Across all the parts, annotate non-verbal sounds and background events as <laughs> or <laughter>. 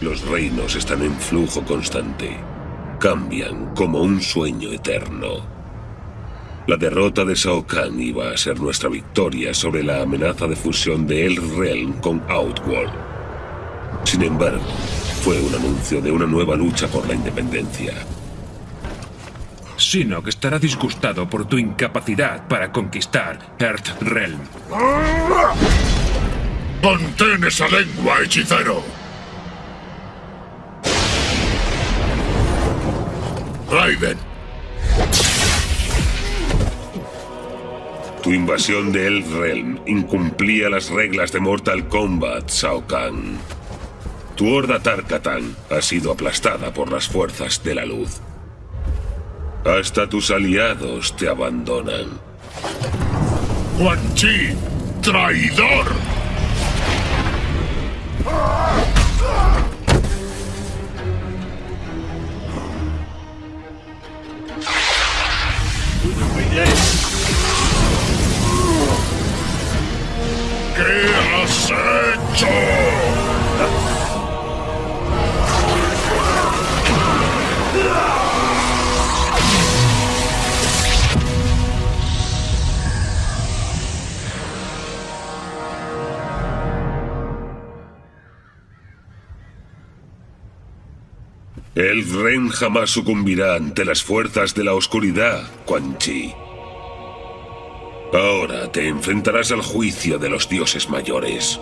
Los reinos están en flujo constante. Cambian como un sueño eterno. La derrota de Shao Kahn iba a ser nuestra victoria sobre la amenaza de fusión de El Realm con Outworld. Sin embargo, fue un anuncio de una nueva lucha por la independencia. Shinnok estará disgustado por tu incapacidad para conquistar Earth Realm. ¡Contén esa lengua, hechicero! Raiden, Tu invasión de El Realm incumplía las reglas de Mortal Kombat, Shao Kahn. Tu horda Tarkatan ha sido aplastada por las fuerzas de la luz. Hasta tus aliados te abandonan. Quan Chi, traidor. ¿Qué has hecho? El Ren jamás sucumbirá ante las fuerzas de la oscuridad, Quan Chi. Ahora te enfrentarás al juicio de los dioses mayores.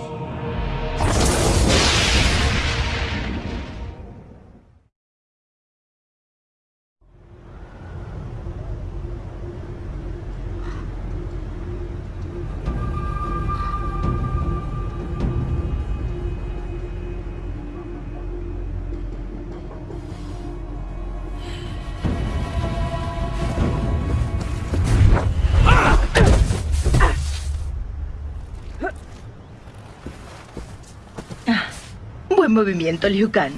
Movimiento, Liu Kang.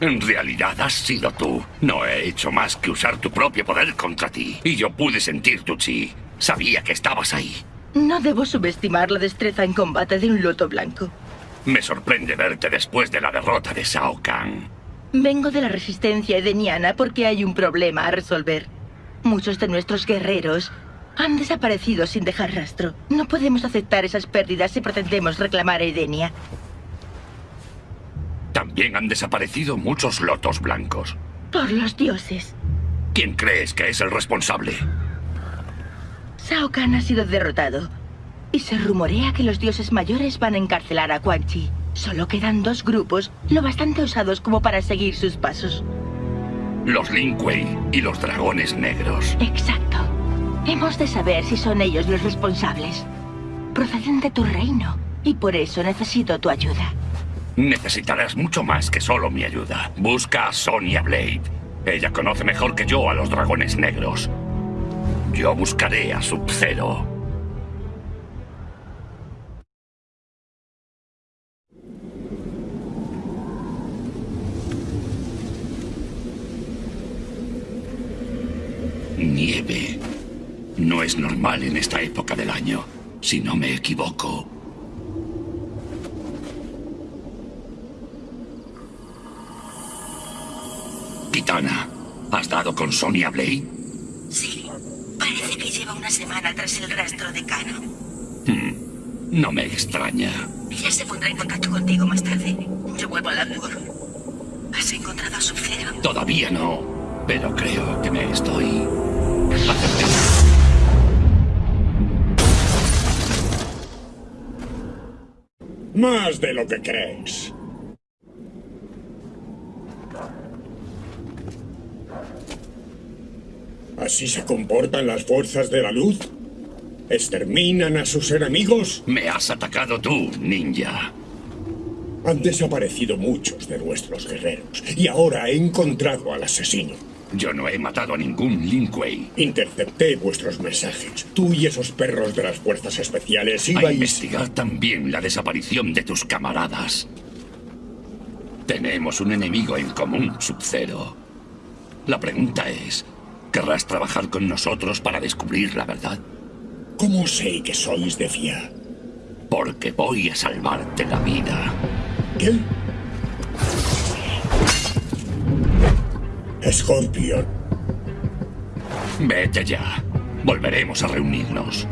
En realidad has sido tú. No he hecho más que usar tu propio poder contra ti. Y yo pude sentir tu chi. Sabía que estabas ahí. No debo subestimar la destreza en combate de un loto blanco. Me sorprende verte después de la derrota de Shao Kahn. Vengo de la resistencia edeniana porque hay un problema a resolver. Muchos de nuestros guerreros han desaparecido sin dejar rastro. No podemos aceptar esas pérdidas si pretendemos reclamar a Edenia. También han desaparecido muchos lotos blancos. Por los dioses. ¿Quién crees que es el responsable? Shao Kahn ha sido derrotado. Y se rumorea que los dioses mayores van a encarcelar a Quan Chi. Solo quedan dos grupos, lo bastante osados como para seguir sus pasos. Los Lin Kuei y los dragones negros. Exacto. Hemos de saber si son ellos los responsables. Proceden de tu reino. Y por eso necesito tu ayuda. Necesitarás mucho más que solo mi ayuda. Busca a Sonya Blade. Ella conoce mejor que yo a los dragones negros. Yo buscaré a Sub-Zero. Nieve. No es normal en esta época del año, si no me equivoco. Kitana, ¿has dado con Sonya Blade? Sí. Parece que lleva una semana tras el rastro de Kano. No me extraña. Ella se pondrá en contacto contigo más tarde. Yo vuelvo a Langor. ¿Has encontrado a Sub-Zero? Todavía no, pero creo que me estoy acercando. Más de lo que crees. ¿Así se comportan las fuerzas de la luz? ¿Exterminan a sus enemigos? Me has atacado tú, ninja. Han desaparecido muchos de nuestros guerreros y ahora he encontrado al asesino. Yo no he matado a ningún Lin Kuei. Intercepté vuestros mensajes. Tú y esos perros de las fuerzas especiales A ibais... investigar también la desaparición de tus camaradas. Tenemos un enemigo en común, Sub-Zero. La pregunta es, ¿querrás trabajar con nosotros para descubrir la verdad? ¿Cómo sé que sois de fiar? Porque voy a salvarte la vida. ¿Qué? Scorpion. Vete ya. Volveremos a reunirnos.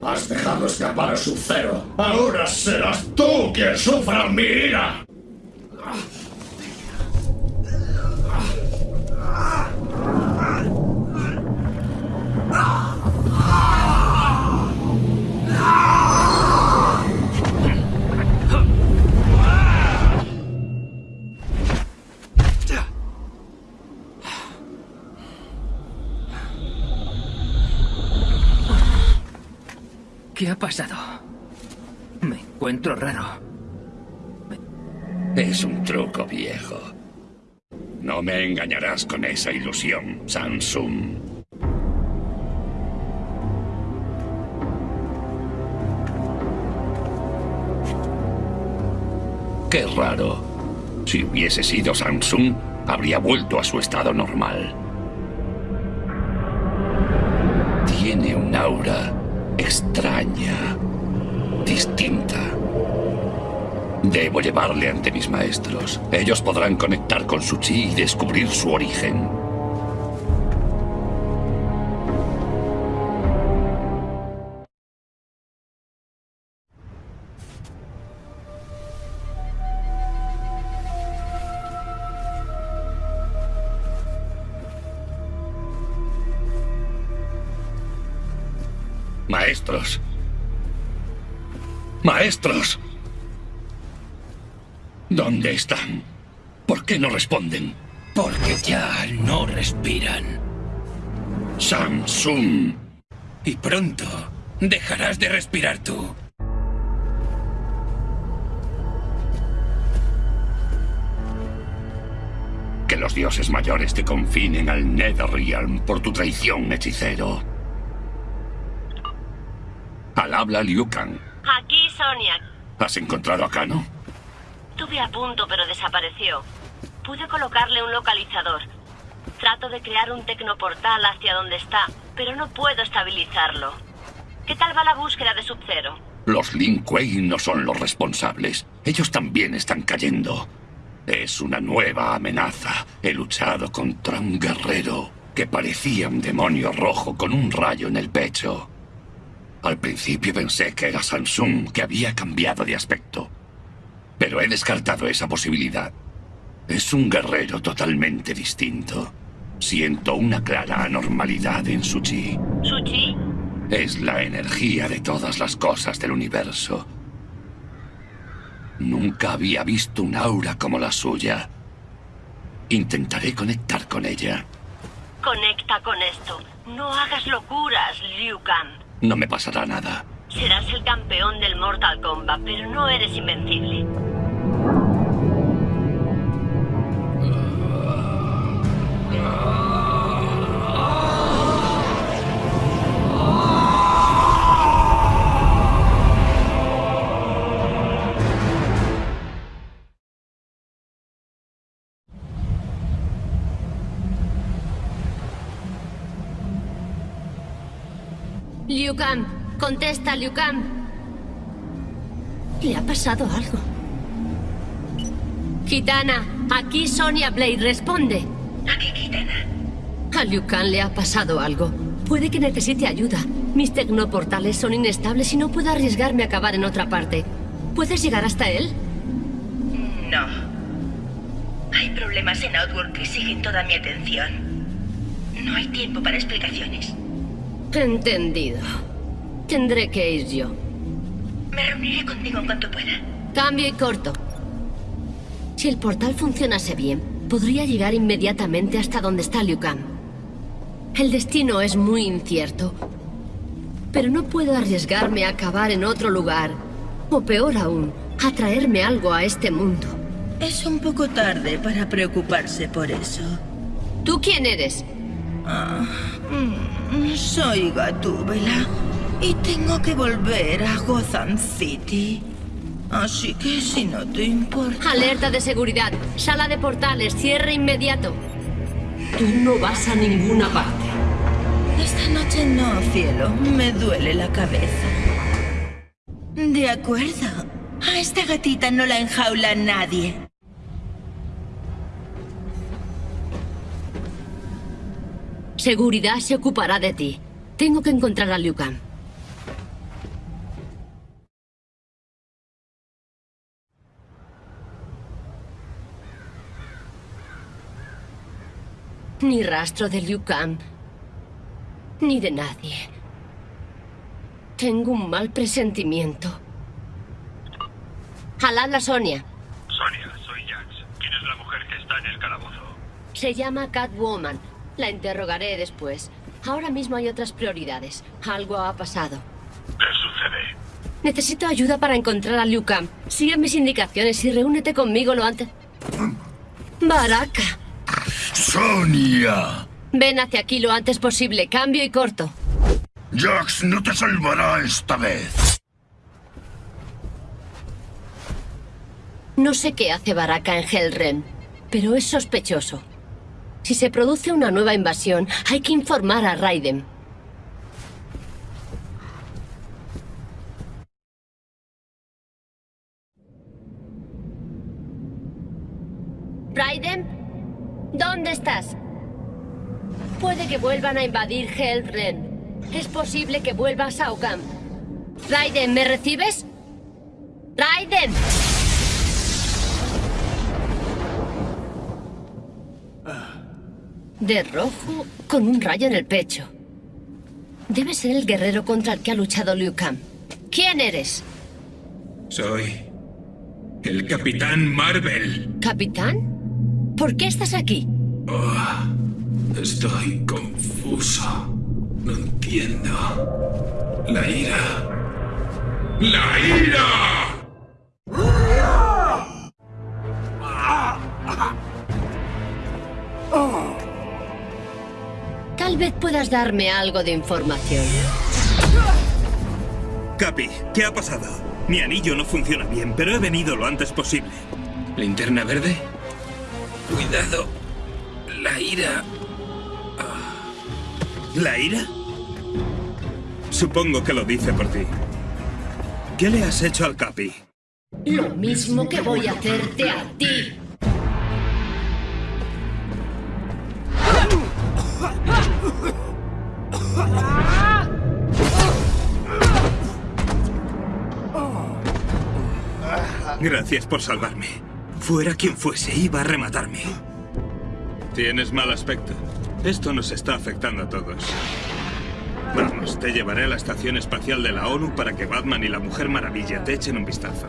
Has dejado escapar a Sub-Zero. Ahora serás tú quien sufra mi ira. ¿Qué ha pasado? Me encuentro raro. Es un truco viejo. No me engañarás con esa ilusión, Samsung. Qué raro. Si hubiese sido Samsung, habría vuelto a su estado normal. Tiene un aura extraña, distinta. Debo llevarle ante mis maestros. Ellos podrán conectar con su chi y descubrir su origen. Maestros. ¿Dónde están? ¿Por qué no responden? Porque ya no respiran. Samsung. Y pronto dejarás de respirar tú. Que los dioses mayores te confinen al Netherrealm por tu traición, hechicero. Al habla Liu Kang. Aquí, Sonia. ¿Has encontrado a Kano? Tuve a punto, pero desapareció. Pude colocarle un localizador. Trato de crear un tecnoportal hacia donde está, pero no puedo estabilizarlo. ¿Qué tal va la búsqueda de Sub-Zero? Los Lin Kuei no son los responsables. Ellos también están cayendo. Es una nueva amenaza. He luchado contra un guerrero que parecía un demonio rojo con un rayo en el pecho. Al principio pensé que era Samsung, que había cambiado de aspecto. Pero he descartado esa posibilidad. Es un guerrero totalmente distinto. Siento una clara anormalidad en su chi. ¿Su chi? Es la energía de todas las cosas del universo. Nunca había visto un aura como la suya. Intentaré conectar con ella. Conecta con esto. No hagas locuras, Liu Kang. No me pasará nada. Serás el campeón del Mortal Kombat, pero no eres invencible. Liu Kang, contesta, Liu Kang. Le ha pasado algo. Kitana, aquí Sonia Blade, responde. ¿A qué Kitana? A Liu Kang le ha pasado algo. Puede que necesite ayuda. Mis tecnoportales son inestables y no puedo arriesgarme a acabar en otra parte. ¿Puedes llegar hasta él? No. Hay problemas en Outworld que exigen toda mi atención. No hay tiempo para explicaciones. Entendido. Tendré que ir yo. Me reuniré contigo en cuanto pueda. Cambio y corto. Si el portal funcionase bien, podría llegar inmediatamente hasta donde está Liu Kang. El destino es muy incierto. Pero no puedo arriesgarme a acabar en otro lugar. O peor aún, a traerme algo a este mundo. Es un poco tarde para preocuparse por eso. ¿Tú quién eres? Mm, Soy Gatúbela y tengo que volver a Gotham City. Así que si no te importa... Alerta de seguridad. Sala de portales. Cierre inmediato. Tú no vas a ninguna parte. Esta noche no, cielo. Me duele la cabeza. De acuerdo. A esta gatita no la enjaula nadie. Seguridad se ocupará de ti. Tengo que encontrar a Liu Kang. Ni rastro de Liu Kang. Ni de nadie. Tengo un mal presentimiento. Jalad Sonia. Sonia, soy Jax. ¿Quién es la mujer que está en el calabozo? Se llama Catwoman. La interrogaré después. Ahora mismo hay otras prioridades. Algo ha pasado. ¿Qué sucede? Necesito ayuda para encontrar a Liu Kang. Sigue mis indicaciones y reúnete conmigo lo antes... Baraka. ¡Sonia! Ven hacia aquí lo antes posible. Cambio y corto. Jax no te salvará esta vez. No sé qué hace Baraka en Hellren, pero es sospechoso. Si se produce una nueva invasión, hay que informar a Raiden. Raiden, ¿dónde estás? Puede que vuelvan a invadir Hellren. Es posible que vuelva a Kahn. Raiden, ¿me recibes? ¡Raiden! De rojo, con un rayo en el pecho. Debe ser el guerrero contra el que ha luchado Liu Kang. ¿Quién eres? Soy... el Capitán Marvel. ¿Capitán? ¿Por qué estás aquí? Oh, estoy confuso. No entiendo. La ira. ¡La ira! Tal vez puedas darme algo de información. Capi, ¿qué ha pasado? Mi anillo no funciona bien, pero he venido lo antes posible. ¿Linterna verde? Cuidado. La ira. ¿La ira? Supongo que lo dice por ti. ¿Qué le has hecho al Capi? Lo mismo que voy a hacerte a ti. Gracias por salvarme. Fuera quien fuese, iba a rematarme. Tienes mal aspecto. Esto nos está afectando a todos. Vamos, te llevaré a la Estación Espacial de la ONU para que Batman y la Mujer Maravilla te echen un vistazo.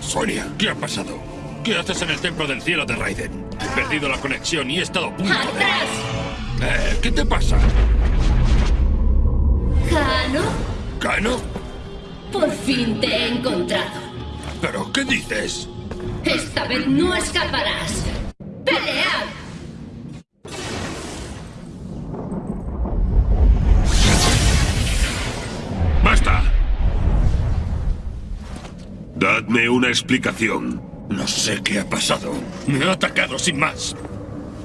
Sonia. ¿Qué ha pasado? ¿Qué haces en el Templo del Cielo de Raiden? He perdido la conexión y he estado a punto de... Eh, ¿Qué te pasa? ¿Kano? ¿Kano? Por fin te he encontrado. ¿Pero qué dices? Esta vez no escaparás. ¡Pelea! ¡Basta! Dadme una explicación. No sé qué ha pasado. Me ha atacado sin más.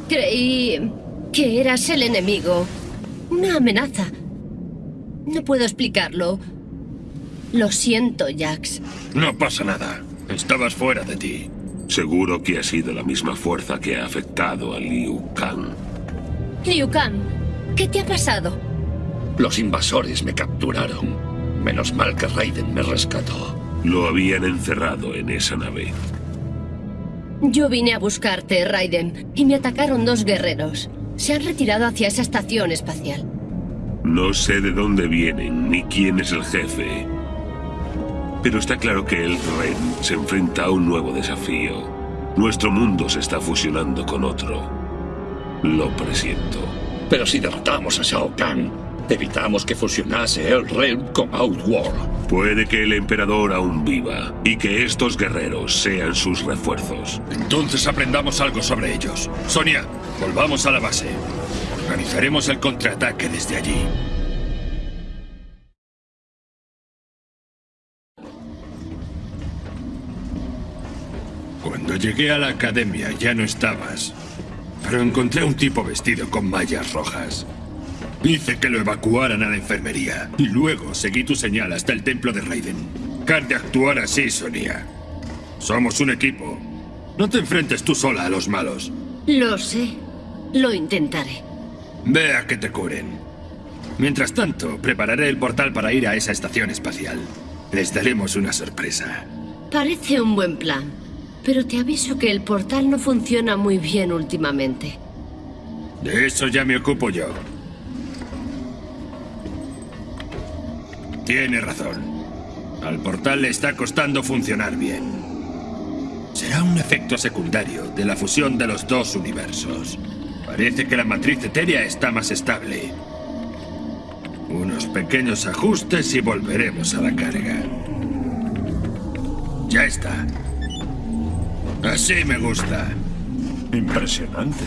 Creí que eras el enemigo. Una amenaza. No puedo explicarlo. Lo siento, Jax. No pasa nada. Estabas fuera de ti. Seguro que ha sido la misma fuerza que ha afectado a Liu Kang. Liu Kang, ¿qué te ha pasado? Los invasores me capturaron. Menos mal que Raiden me rescató. Lo habían encerrado en esa nave. Yo vine a buscarte, Raiden, y me atacaron dos guerreros. Se han retirado hacia esa estación espacial. No sé de dónde vienen ni quién es el jefe. Pero está claro que el Ren se enfrenta a un nuevo desafío. Nuestro mundo se está fusionando con otro. Lo presiento. Pero si derrotamos a Shao Kahn, evitamos que fusionase el Realm con Outworld. Puede que el emperador aún viva y que estos guerreros sean sus refuerzos. Entonces aprendamos algo sobre ellos. Sonia, volvamos a la base. Organizaremos el contraataque desde allí. Cuando llegué a la academia ya no estabas. Pero encontré un tipo vestido con mallas rojas. Hice que lo evacuaran a la enfermería. Y luego seguí tu señal hasta el templo de Raiden. Can de actuar así, Sonia. Somos un equipo. No te enfrentes tú sola a los malos. Lo sé. Lo intentaré. Ve a que te curen. Mientras tanto, prepararé el portal para ir a esa estación espacial. Les daremos una sorpresa. Parece un buen plan. Pero te aviso que el portal no funciona muy bien últimamente. De eso ya me ocupo yo. Tiene razón. Al portal le está costando funcionar bien. Será un efecto secundario de la fusión de los dos universos. Parece que la matriz etérea está más estable. Unos pequeños ajustes y volveremos a la carga. Ya está. Así me gusta. Impresionante.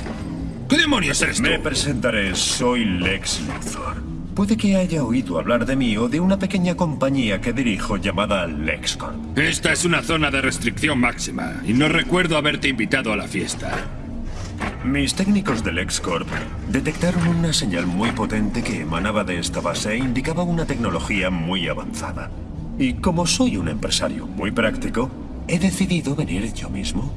¿Qué demonios eres tú? Me presentaré, soy Lex Luthor. Puede que haya oído hablar de mí o de una pequeña compañía que dirijo llamada LexCorp. Esta es una zona de restricción máxima y no recuerdo haberte invitado a la fiesta. Mis técnicos de LexCorp detectaron una señal muy potente que emanaba de esta base e indicaba una tecnología muy avanzada. Y como soy un empresario muy práctico, he decidido venir yo mismo.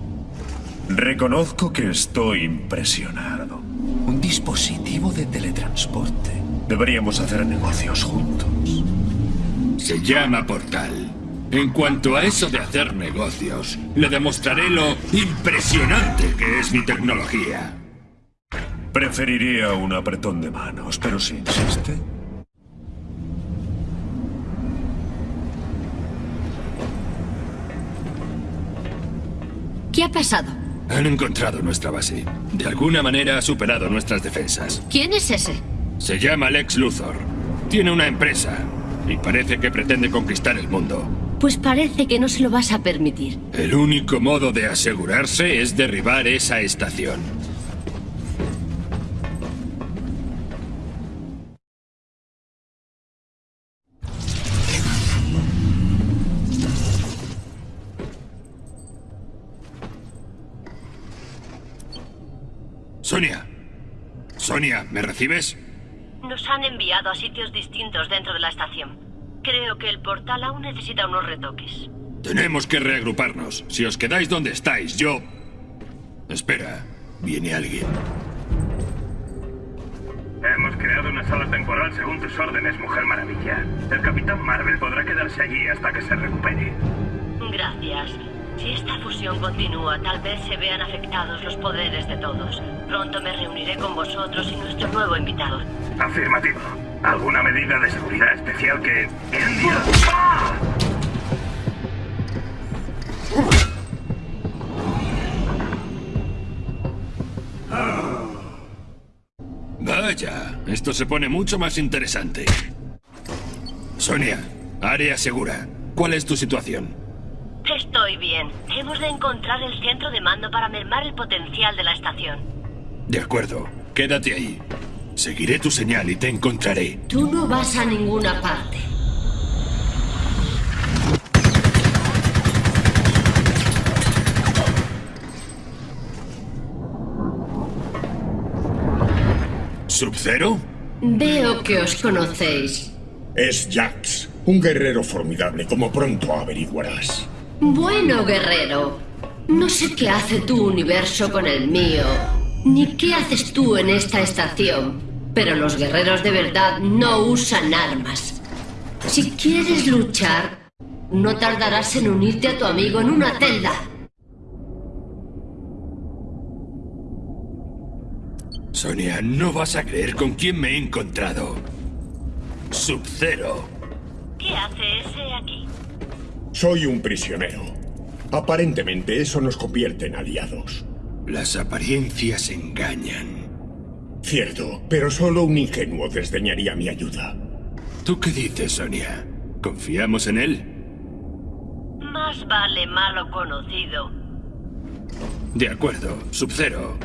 Reconozco que estoy impresionado. Un dispositivo de teletransporte. Deberíamos hacer negocios juntos. Se llama Portal. En cuanto a eso de hacer negocios, le demostraré lo impresionante que es mi tecnología. Preferiría un apretón de manos, pero si insiste... ¿Qué ha pasado? Han encontrado nuestra base. De alguna manera ha superado nuestras defensas. ¿Quién es ese? Se llama Lex Luthor. Tiene una empresa y parece que pretende conquistar el mundo. Pues parece que no se lo vas a permitir. El único modo de asegurarse es derribar esa estación. Sonia. Sonia, ¿me recibes? Nos han enviado a sitios distintos dentro de la estación. Creo que el portal aún necesita unos retoques. Tenemos que reagruparnos. Si os quedáis donde estáis, yo... Espera, viene alguien. Hemos creado una sala temporal según tus órdenes, Mujer Maravilla. El Capitán Marvel podrá quedarse allí hasta que se recupere. Gracias. Si esta fusión continúa, tal vez se vean afectados los poderes de todos. Pronto me reuniré con vosotros y nuestro nuevo invitado. Afirmativo. ¿Alguna medida de seguridad especial que... Vaya, esto se pone mucho más interesante. Sonia, área segura. ¿Cuál es tu situación? Estoy bien. Hemos de encontrar el centro de mando para mermar el potencial de la estación. De acuerdo, quédate ahí. Seguiré tu señal y te encontraré. Tú no vas a ninguna parte. ¿Sub-Zero? Veo que os conocéis. Es Jax, un guerrero formidable, como pronto averiguarás. Bueno, guerrero. No sé qué hace tu universo con el mío, ni qué haces tú en esta estación, pero los guerreros de verdad no usan armas. Si quieres luchar, no tardarás en unirte a tu amigo en una celda. Sonia, no vas a creer con quién me he encontrado. Sub-Zero. ¿Qué hace ese aquí? Soy un prisionero. Aparentemente eso nos convierte en aliados. Las apariencias engañan. Cierto, pero solo un ingenuo desdeñaría mi ayuda. ¿Tú qué dices, Sonia? ¿Confiamos en él? Más vale malo conocido. De acuerdo, Sub-Zero.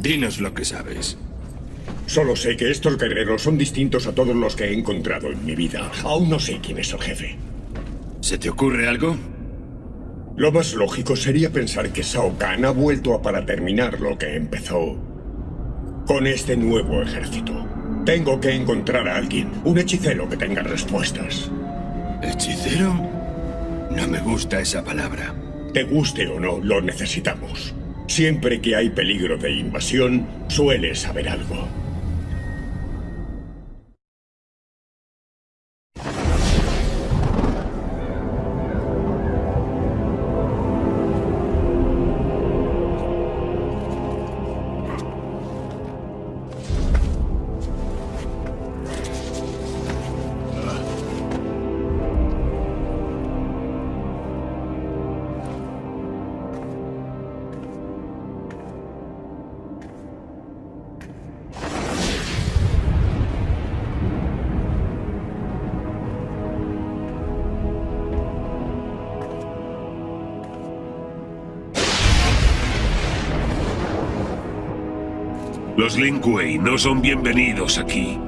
Dinos lo que sabes. Solo sé que estos guerreros son distintos a todos los que he encontrado en mi vida. Aún no sé quién es el jefe. ¿Se te ocurre algo? Lo más lógico sería pensar que Shao Kahn ha vuelto a para terminar lo que empezó con este nuevo ejército. Tengo que encontrar a alguien, un hechicero que tenga respuestas. ¿Hechicero? No me gusta esa palabra. Te guste o no, lo necesitamos. Siempre que hay peligro de invasión, suele saber algo. Los Lin Kuei no son bienvenidos aquí.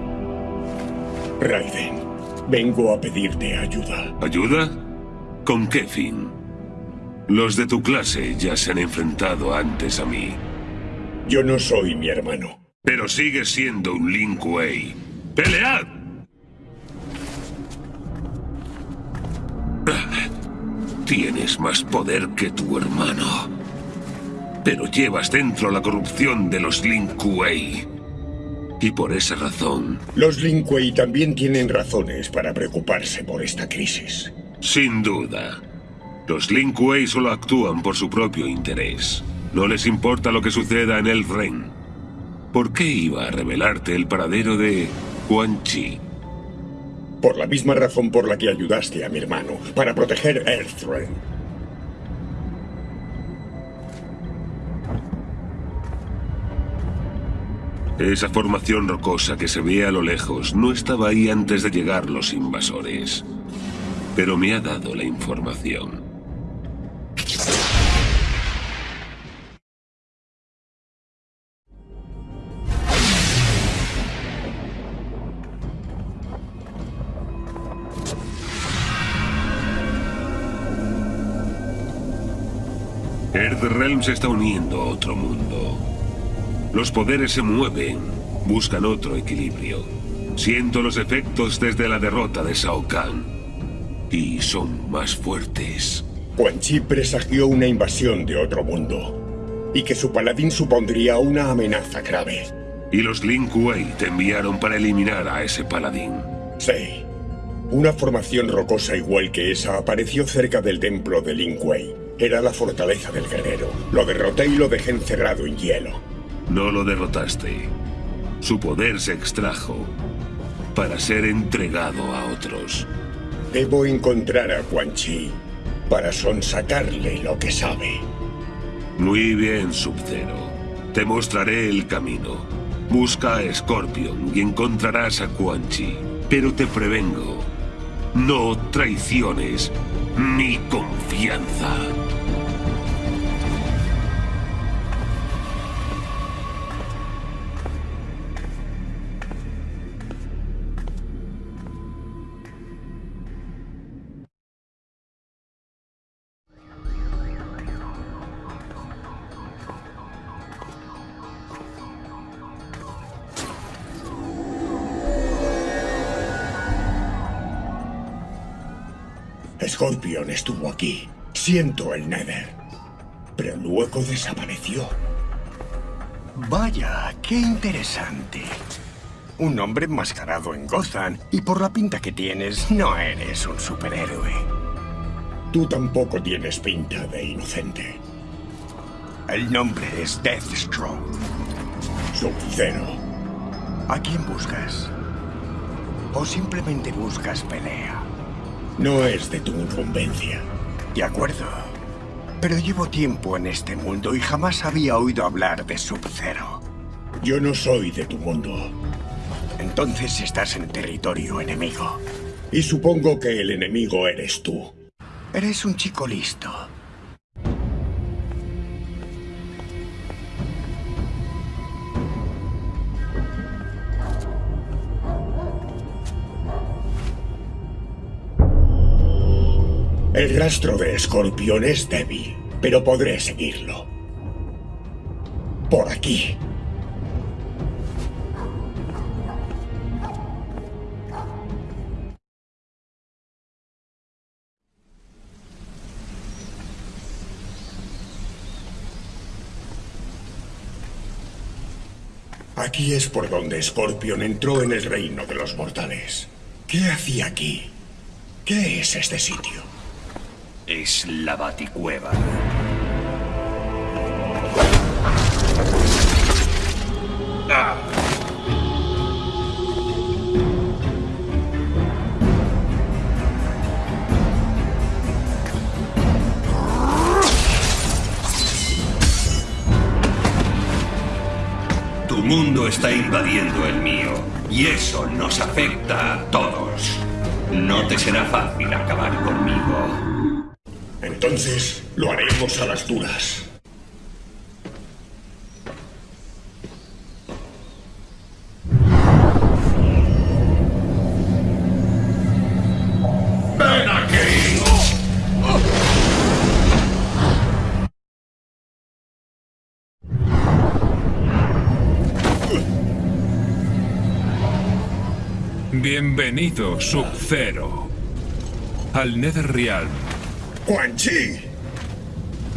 Raiden, vengo a pedirte ayuda. ¿Ayuda? ¿Con qué fin? Los de tu clase ya se han enfrentado antes a mí. Yo no soy mi hermano. Pero sigues siendo un Lin Kuei. ¡Pelead! Tienes más poder que tu hermano. Pero llevas dentro la corrupción de los Lin Kuei. Y por esa razón... Los Lin Kuei también tienen razones para preocuparse por esta crisis. Sin duda. Los Lin Kuei solo actúan por su propio interés. No les importa lo que suceda en el Ren. ¿Por qué iba a revelarte el paradero de Quan Chi? Por la misma razón por la que ayudaste a mi hermano, para proteger Earthrealm. Esa formación rocosa que se ve a lo lejos no estaba ahí antes de llegar los invasores. Pero me ha dado la información. Earthrealm se está uniendo a otro mundo. Los poderes se mueven, buscan otro equilibrio. Siento los efectos desde la derrota de Shao Kahn. Y son más fuertes. Quan Chi presagió una invasión de otro mundo. Y que su paladín supondría una amenaza grave. Y los Lin Kuei te enviaron para eliminar a ese paladín. Sí. Una formación rocosa igual que esa apareció cerca del templo de Lin Kuei. Era la fortaleza del guerrero. Lo derroté y lo dejé encerrado en hielo. No lo derrotaste. Su poder se extrajo para ser entregado a otros. Debo encontrar a Quan Chi para sonsacarle lo que sabe. Muy bien, Sub-Zero. Te mostraré el camino. Busca a Scorpion y encontrarás a Quan Chi. Pero te prevengo, no traiciones mi confianza. Scorpion estuvo aquí. Siento el Nether. Pero luego desapareció. Vaya, qué interesante. Un hombre enmascarado en Gotham, y por la pinta que tienes, no eres un superhéroe. Tú tampoco tienes pinta de inocente. El nombre es Deathstroke. Sub-Zero. ¿A quién buscas? ¿O simplemente buscas pelea? No es de tu incumbencia. De acuerdo. Pero llevo tiempo en este mundo y jamás había oído hablar de Sub-Zero. Yo no soy de tu mundo. Entonces estás en territorio enemigo. Y supongo que el enemigo eres tú. Eres un chico listo. El rastro de Scorpion es débil, pero podré seguirlo. Por aquí. Aquí es por donde Scorpion entró en el reino de los mortales. ¿Qué hacía aquí? ¿Qué es este sitio? Es la Baticueva. Tu mundo está invadiendo el mío, y eso nos afecta a todos. No te será fácil acabar conmigo. Entonces, lo haremos a las duras. Bienvenido, Sub-Zero, al Netherrealm. Quan Chi.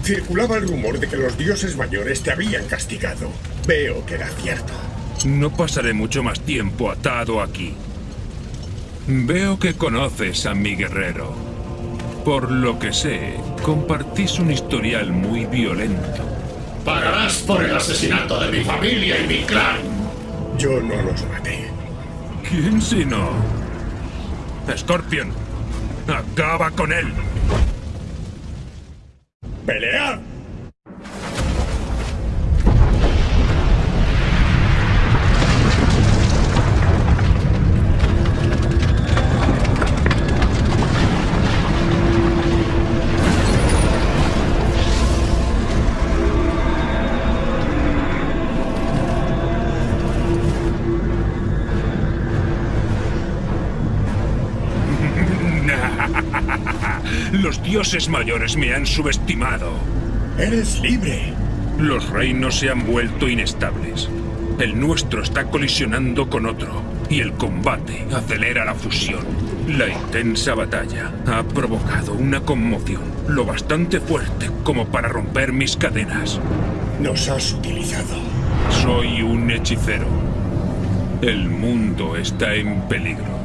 Circulaba el rumor de que los dioses mayores te habían castigado. Veo que era cierto. No pasaré mucho más tiempo atado aquí. Veo que conoces a mi guerrero. Por lo que sé, compartís un historial muy violento. Pagarás por el asesinato de mi familia y mi clan. Yo no los maté. ¿Quién si no? Scorpion, acaba con él. ¡Pelead! Dioses mayores me han subestimado. Eres libre. Los reinos se han vuelto inestables. El nuestro está colisionando con otro. Y el combate acelera la fusión. La intensa batalla ha provocado una conmoción lo bastante fuerte como para romper mis cadenas. Nos has utilizado. Soy un hechicero. El mundo está en peligro.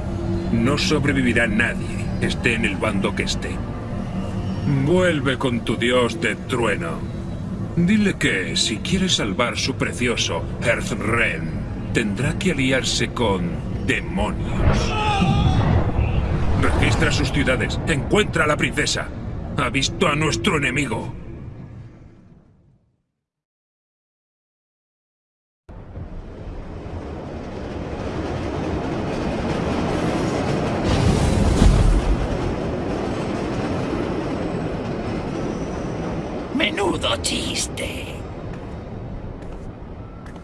No sobrevivirá nadie, esté en el bando que esté. Vuelve con tu dios de trueno. Dile que, si quiere salvar su precioso Earthrealm, tendrá que aliarse con demonios. Registra sus ciudades. Encuentra a la princesa. Ha visto a nuestro enemigo. Menudo chiste.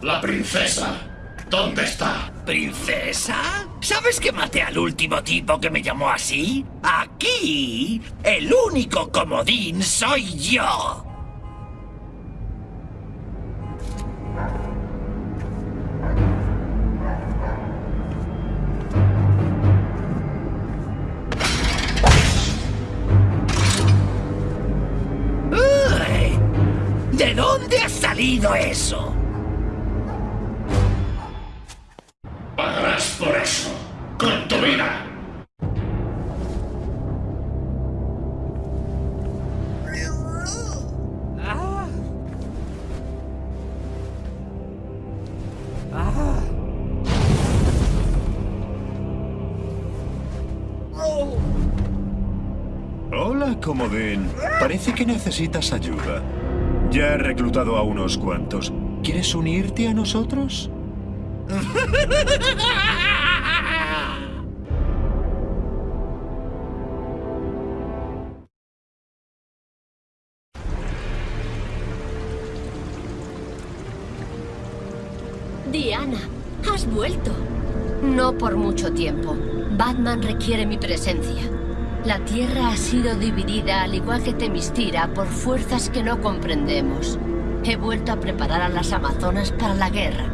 La princesa. ¿Dónde está? ¿Princesa? ¿Sabes que maté al último tipo que me llamó así? Aquí, el único comodín soy yo. ¿De dónde ha salido eso? Por eso. Con tu vida. Hola, Comodín. Parece que necesitas ayuda. Ya he reclutado a unos cuantos. ¿Quieres unirte a nosotros? <laughs> Diana, has vuelto. No por mucho tiempo. Batman requiere mi presencia. La Tierra ha sido dividida, al igual que Temistira, por fuerzas que no comprendemos. He vuelto a preparar a las Amazonas para la guerra.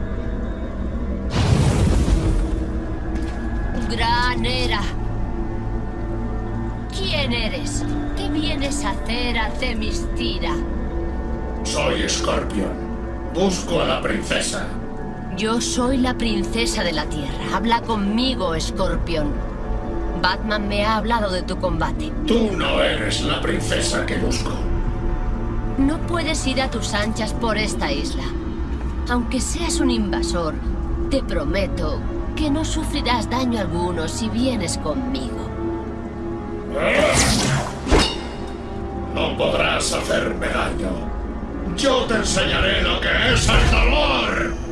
Gran Era. ¿Quién eres? ¿Qué vienes a hacer a Temistira? Soy Scorpion. Busco a la princesa. Yo soy la princesa de la Tierra. Habla conmigo, Scorpion. Batman me ha hablado de tu combate. Tú no eres la princesa que busco. No puedes ir a tus anchas por esta isla. Aunque seas un invasor, te prometo que no sufrirás daño alguno si vienes conmigo. No podrás hacerme daño. Yo te enseñaré lo que es el dolor.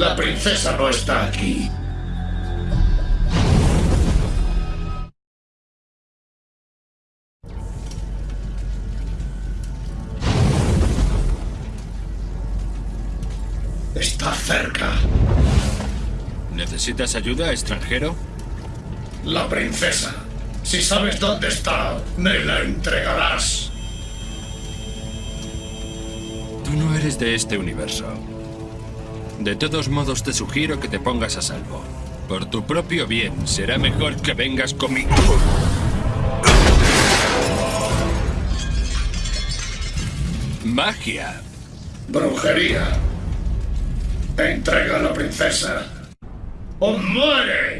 La princesa no está aquí. Está cerca. ¿Necesitas ayuda, extranjero? La princesa. Si sabes dónde está, me la entregarás. Tú no eres de este universo. De todos modos, te sugiero que te pongas a salvo. Por tu propio bien, será mejor que vengas conmigo. Magia. Brujería. Entrega a la princesa. ¡O muere!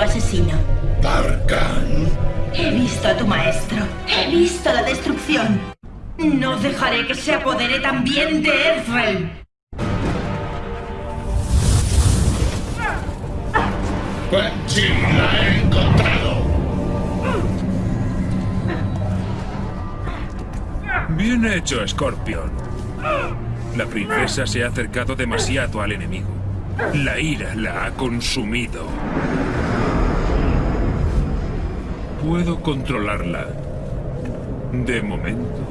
Asesino. Darkan. He visto a tu maestro. He visto la destrucción. No dejaré que se apodere también de. Quan Chi la he encontrado. Bien hecho, Scorpion. La princesa se ha acercado demasiado al enemigo. La ira la ha consumido. Puedo controlarla. De momento.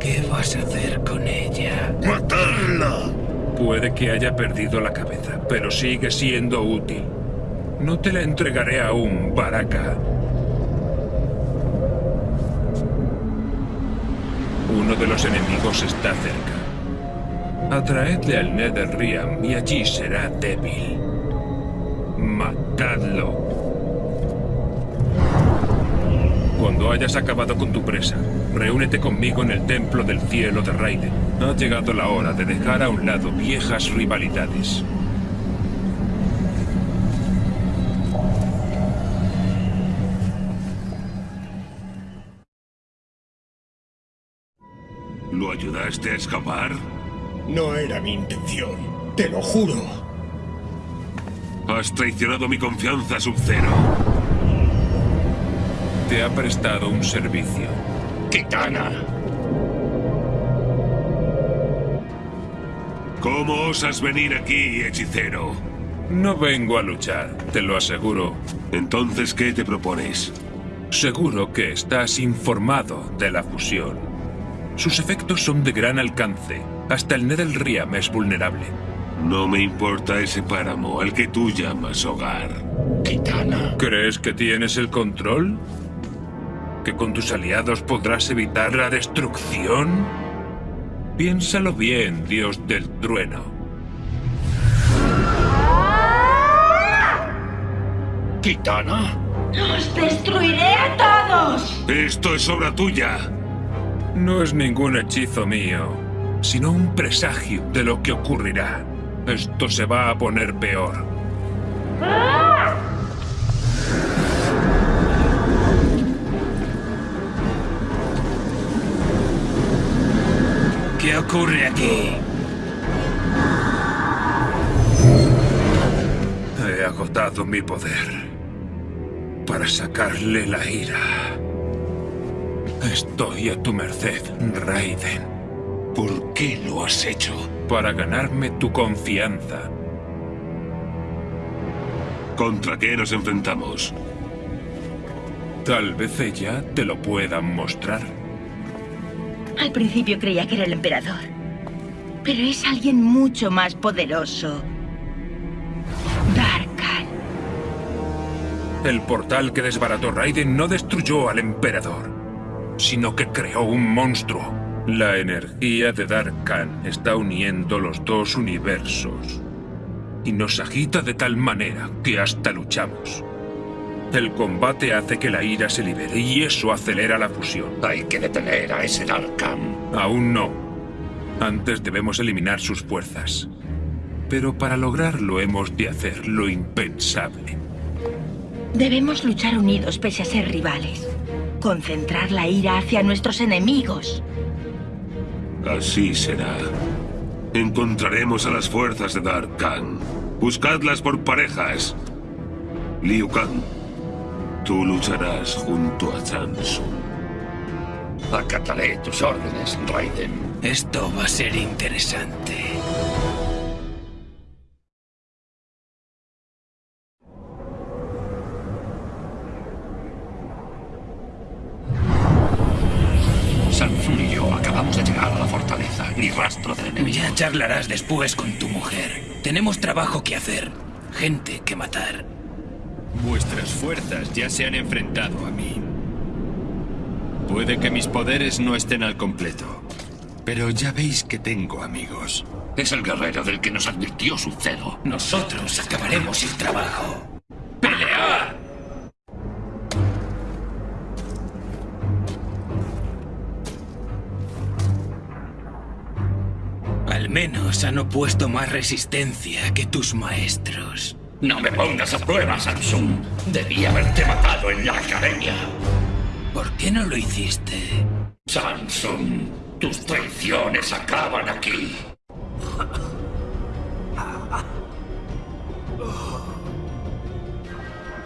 ¿Qué vas a hacer con ella? ¡Matarla! Puede que haya perdido la cabeza, pero sigue siendo útil. No te la entregaré aún, Baraka. Uno de los enemigos está cerca. Atraedle al Netherrealm y allí será débil. Matadlo. Cuando hayas acabado con tu presa, reúnete conmigo en el Templo del Cielo de Raiden. Ha llegado la hora de dejar a un lado viejas rivalidades. ¿Lo ayudaste a escapar? No era mi intención. Te lo juro. Has traicionado mi confianza, Sub-Zero. Te ha prestado un servicio. Kitana. ¿Cómo osas venir aquí, hechicero? No vengo a luchar, te lo aseguro. Entonces, ¿qué te propones? Seguro que estás informado de la fusión. Sus efectos son de gran alcance. Hasta el Netherrealm es vulnerable. No me importa ese páramo al que tú llamas hogar. Kitana. ¿Crees que tienes el control? ¿Que con tus aliados podrás evitar la destrucción? Piénsalo bien, dios del trueno. Kitana. ¡Los destruiré a todos! Esto es obra tuya. No es ningún hechizo mío, sino un presagio de lo que ocurrirá. Esto se va a poner peor. ¿Qué ocurre aquí? He agotado mi poder. para sacarle la ira. Estoy a tu merced, Raiden. ¿Por qué lo has hecho? Para ganarme tu confianza. ¿Contra qué nos enfrentamos? Tal vez ella te lo puedan mostrar. Al principio creía que era el emperador. Pero es alguien mucho más poderoso. Darkan. El portal que desbarató Raiden no destruyó al emperador, sino que creó un monstruo. La energía de Darkan está uniendo los dos universos. Y nos agita de tal manera que hasta luchamos. El combate hace que la ira se libere y eso acelera la fusión. Hay que detener a ese Darkan. Aún no. Antes debemos eliminar sus fuerzas. Pero para lograrlo hemos de hacer lo impensable. Debemos luchar unidos pese a ser rivales. Concentrar la ira hacia nuestros enemigos. Así será. Encontraremos a las fuerzas de Darkan. Buscadlas por parejas. Liu Kang, tú lucharás junto a Samsung. Acataré tus órdenes, Raiden. Esto va a ser interesante. Charlarás después con tu mujer. Tenemos trabajo que hacer. Gente que matar. Vuestras fuerzas ya se han enfrentado a mí. Puede que mis poderes no estén al completo, pero ya veis que tengo amigos. Es el guerrero del que nos advirtió su celo. Nosotros acabaremos el trabajo. Menos han opuesto más resistencia que tus maestros. No me pongas a prueba, Samsung. Debí haberte matado en la academia. ¿Por qué no lo hiciste? Samsung, tus traiciones acaban aquí.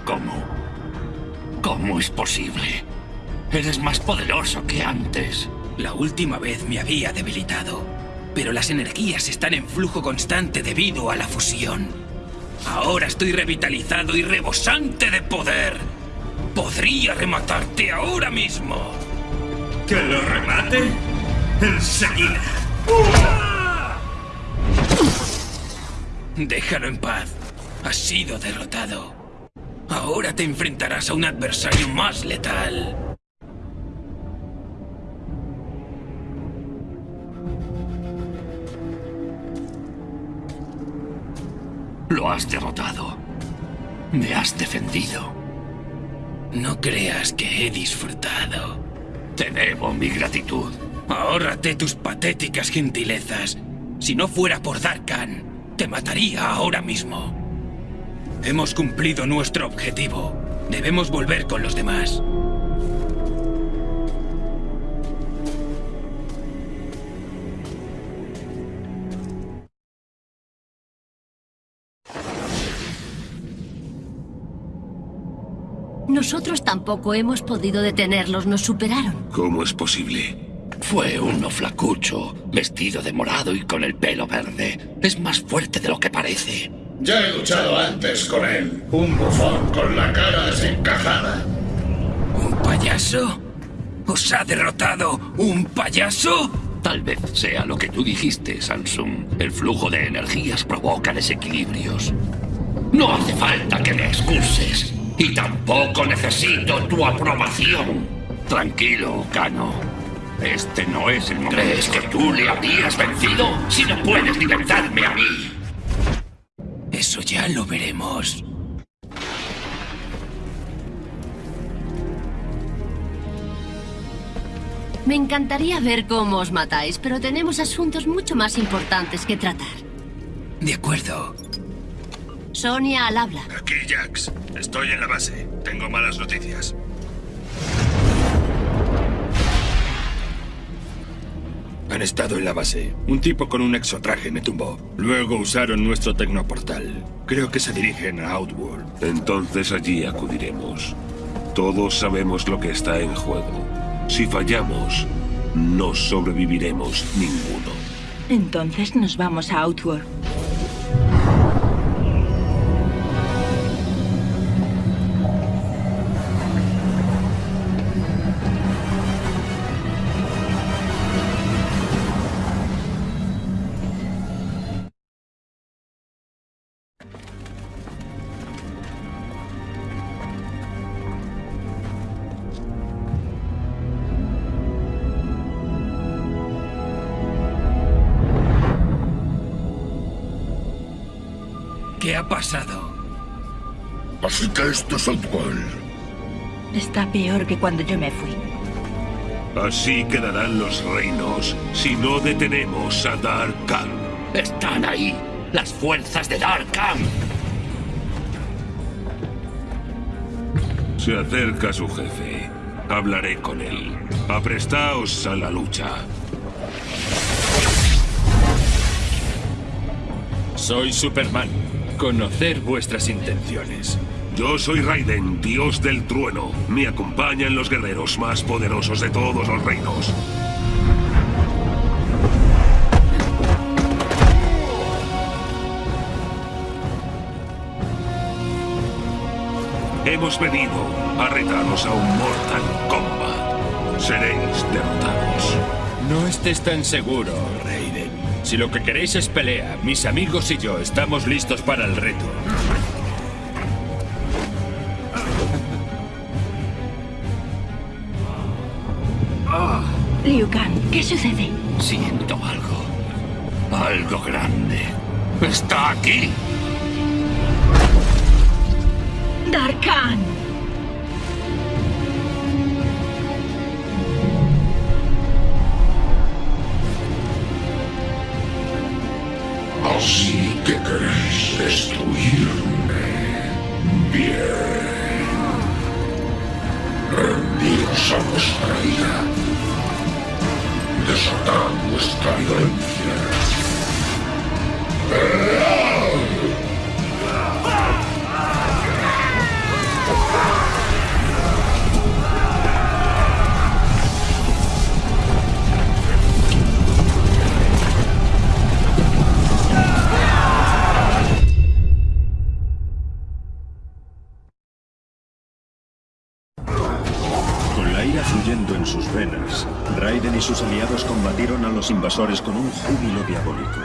¿Cómo? ¿Cómo es posible? Eres más poderoso que antes. La última vez me había debilitado, pero las energías están en flujo constante debido a la fusión. Ahora estoy revitalizado y rebosante de poder. Podría rematarte ahora mismo. ¿Que lo remate? Enseguida. Déjalo en paz. Has sido derrotado. Ahora te enfrentarás a un adversario más letal. Lo has derrotado. Me has defendido. No creas que he disfrutado. Te debo mi gratitud. Ahórrate tus patéticas gentilezas. Si no fuera por Darkan, te mataría ahora mismo. Hemos cumplido nuestro objetivo. Debemos volver con los demás. Tampoco hemos podido detenerlos, nos superaron. ¿Cómo es posible? Fue uno flacucho, vestido de morado y con el pelo verde. Es más fuerte de lo que parece. Ya he luchado antes con él. Un bufón con la cara desencajada. ¿Un payaso? ¿Os ha derrotado un payaso? Tal vez sea lo que tú dijiste, Samsung. El flujo de energías provoca desequilibrios. No hace falta que me excuses. Y tampoco necesito tu aprobación. Tranquilo, Kano. Este no es el momento. ¿Crees que tú le habrías vencido si no puedes ni vencerme a mí? Eso ya lo veremos. Me encantaría ver cómo os matáis, pero tenemos asuntos mucho más importantes que tratar. De acuerdo. Sonia al habla. Aquí, Jax. Estoy en la base. Tengo malas noticias. Han estado en la base. Un tipo con un exotraje me tumbó. Luego usaron nuestro tecnoportal. Creo que se dirigen a Outworld. Entonces allí acudiremos. Todos sabemos lo que está en juego. Si fallamos, no sobreviviremos ninguno. Entonces nos vamos a Outworld. Así que esto es Outworld. Está peor que cuando yo me fui. Así quedarán los reinos si no detenemos a Darkan. Están ahí, las fuerzas de Darkan. Se acerca su jefe. Hablaré con él. Aprestaos a la lucha. Soy Superman. Conocer vuestras intenciones. Yo soy Raiden, dios del trueno. Me acompañan los guerreros más poderosos de todos los reinos. Hemos venido a retaros a un Mortal Kombat. Seréis derrotados. No estés tan seguro, Raiden. Si lo que queréis es pelea, mis amigos y yo estamos listos para el reto. Liu Kang, ¿qué sucede? Siento algo. Algo grande. ¡Está aquí! ¡Darkan! Así que queréis destruirme. Bien. Rendiros a vuestra ira. Desatad vuestra violencia. Júbilo diabólico.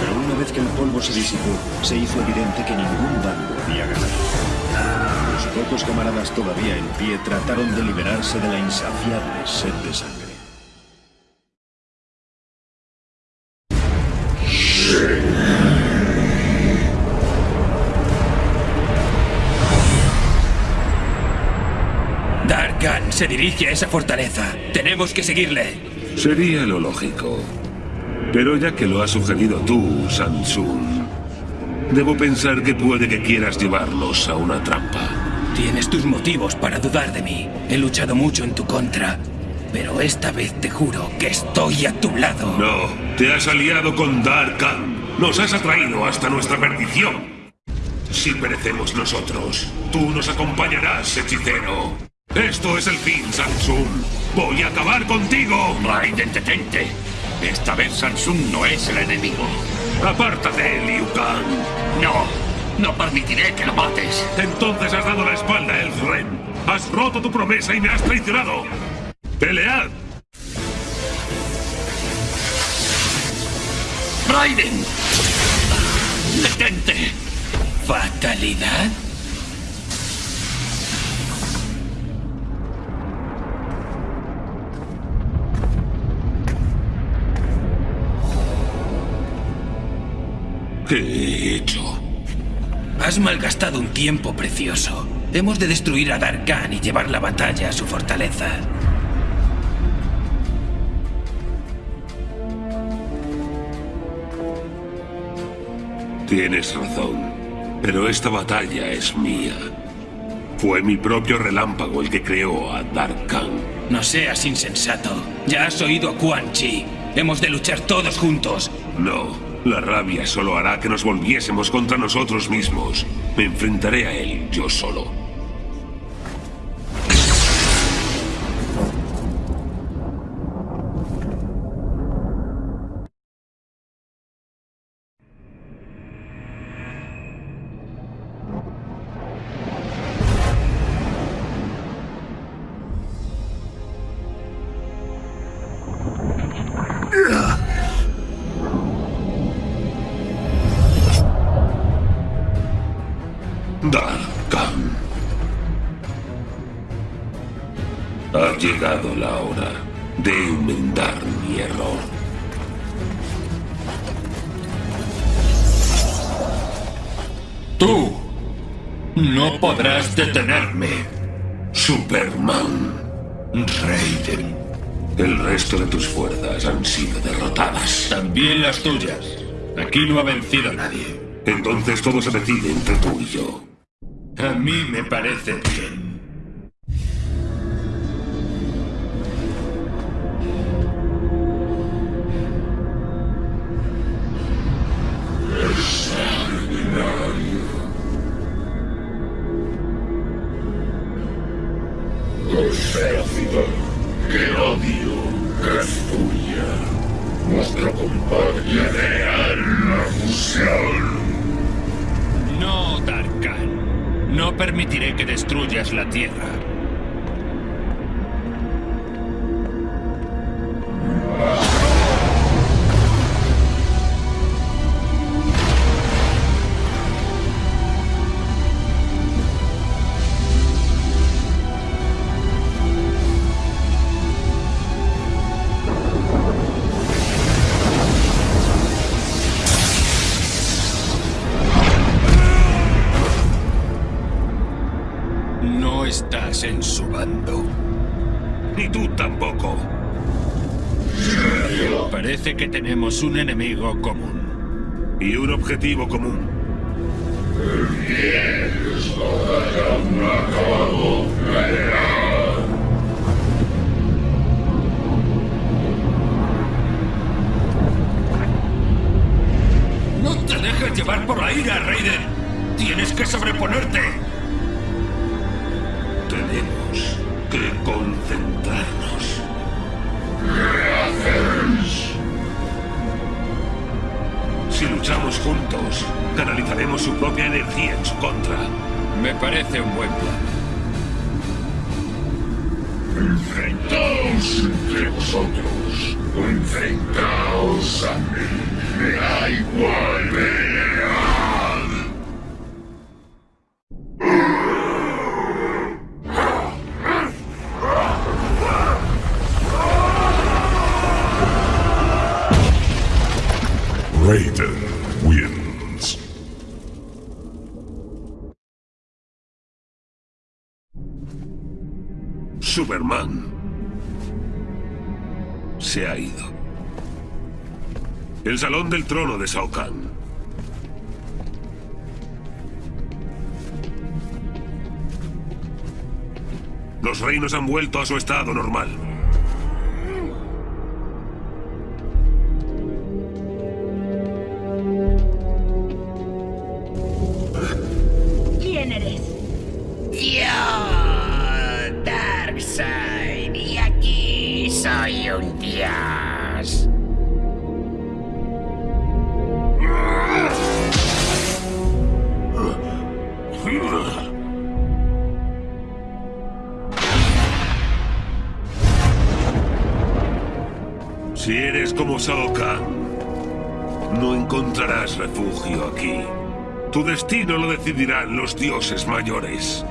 Pero una vez que el polvo se disipó, se hizo evidente que ningún bando había ganado. Los pocos camaradas todavía en pie trataron de liberarse de la insaciable sed de sangre. Darkan se dirige a esa fortaleza. Tenemos que seguirle. Sería lo lógico. Pero ya que lo has sugerido tú, Samsung, debo pensar que puede que quieras llevarnos a una trampa. Tienes tus motivos para dudar de mí. He luchado mucho en tu contra. Pero esta vez te juro que estoy a tu lado. No, te has aliado con Darkan. Nos has atraído hasta nuestra perdición. Si perecemos nosotros, tú nos acompañarás, hechicero. Esto es el fin, Samsung. Voy a acabar contigo. Raiden, detente. Esta vez Samsung no es el enemigo. Apártate, Liu Kang. No, no permitiré que lo mates. Entonces has dado la espalda, Elfren. Has roto tu promesa y me has traicionado. ¡Pelead! ¡Raiden! ¡Detente! ¿Fatalidad? ¿Qué he hecho? Has malgastado un tiempo precioso. Hemos de destruir a Darkan y llevar la batalla a su fortaleza. Tienes razón. Pero esta batalla es mía. Fue mi propio relámpago el que creó a Darkan. No seas insensato. Ya has oído a Quan Chi. Hemos de luchar todos juntos. No, la rabia solo hará que nos volviésemos contra nosotros mismos. Me enfrentaré a él yo solo. Darkham. Ha llegado la hora de enmendar mi error. Tú no podrás detenerme, Superman, Raiden. El resto de tus fuerzas han sido derrotadas. También las tuyas. Aquí no ha vencido nadie. Entonces todo se decide entre tú y yo. A mí me parece bien. Destruyas la Tierra. No estás en su bando. Ni tú tampoco. Parece que tenemos un enemigo común. Y un objetivo común. ¡No te dejes llevar por la ira, Raiden! ¡Tienes que sobreponerte! Que concentrarnos. Si luchamos juntos, canalizaremos su propia energía en su contra. Me parece un buen plan. Enfrentaos entre vosotros enfrentaos a mí. Me da igual. Superman se ha ido. El salón del trono de Shao Kahn. Los reinos han vuelto a su estado normal. Kahn, no encontrarás refugio aquí. Tu destino lo decidirán los dioses mayores.